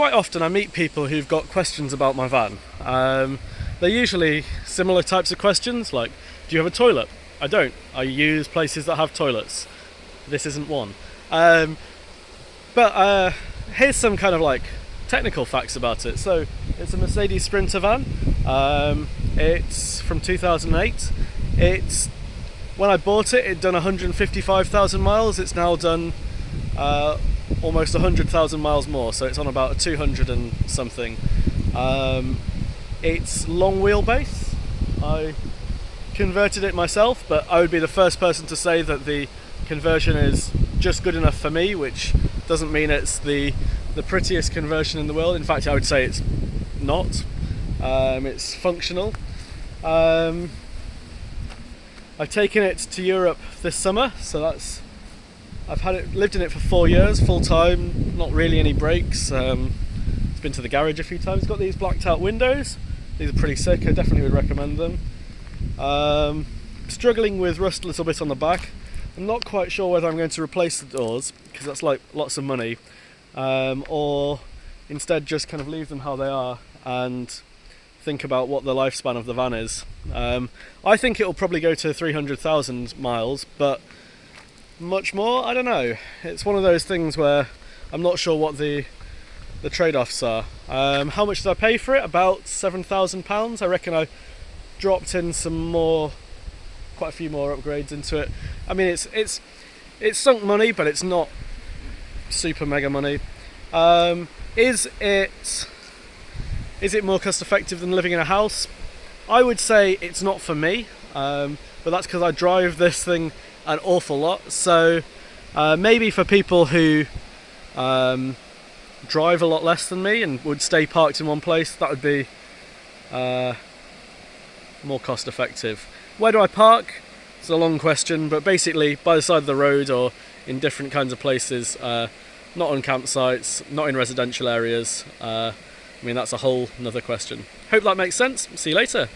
quite often I meet people who've got questions about my van. Um, they're usually similar types of questions like, do you have a toilet? I don't. I use places that have toilets. This isn't one. Um, but uh, here's some kind of like technical facts about it. So it's a Mercedes Sprinter van. Um, it's from 2008. It's when I bought it, it'd done 155,000 miles. It's now done uh, almost 100,000 miles more, so it's on about a 200 and something. Um, it's long wheelbase. I converted it myself, but I would be the first person to say that the conversion is just good enough for me, which doesn't mean it's the the prettiest conversion in the world. In fact, I would say it's not. Um, it's functional. Um, I've taken it to Europe this summer, so that's I've had it lived in it for four years, full time. Not really any breaks. Um, it's been to the garage a few times. Got these blacked out windows. These are pretty sick. I definitely would recommend them. Um, struggling with rust a little bit on the back. I'm not quite sure whether I'm going to replace the doors because that's like lots of money, um, or instead just kind of leave them how they are and think about what the lifespan of the van is. Um, I think it will probably go to 300,000 miles, but much more, I don't know. It's one of those things where I'm not sure what the the trade-offs are. Um, how much did I pay for it? About £7,000. I reckon I dropped in some more, quite a few more upgrades into it. I mean, it's it's it's sunk money, but it's not super mega money. Um, is it is it more cost effective than living in a house? I would say it's not for me, um, but that's because I drive this thing an awful lot. So uh, maybe for people who um, drive a lot less than me and would stay parked in one place, that would be uh, more cost effective. Where do I park? It's a long question, but basically by the side of the road or in different kinds of places, uh, not on campsites, not in residential areas. Uh, I mean, that's a whole another question. Hope that makes sense. See you later.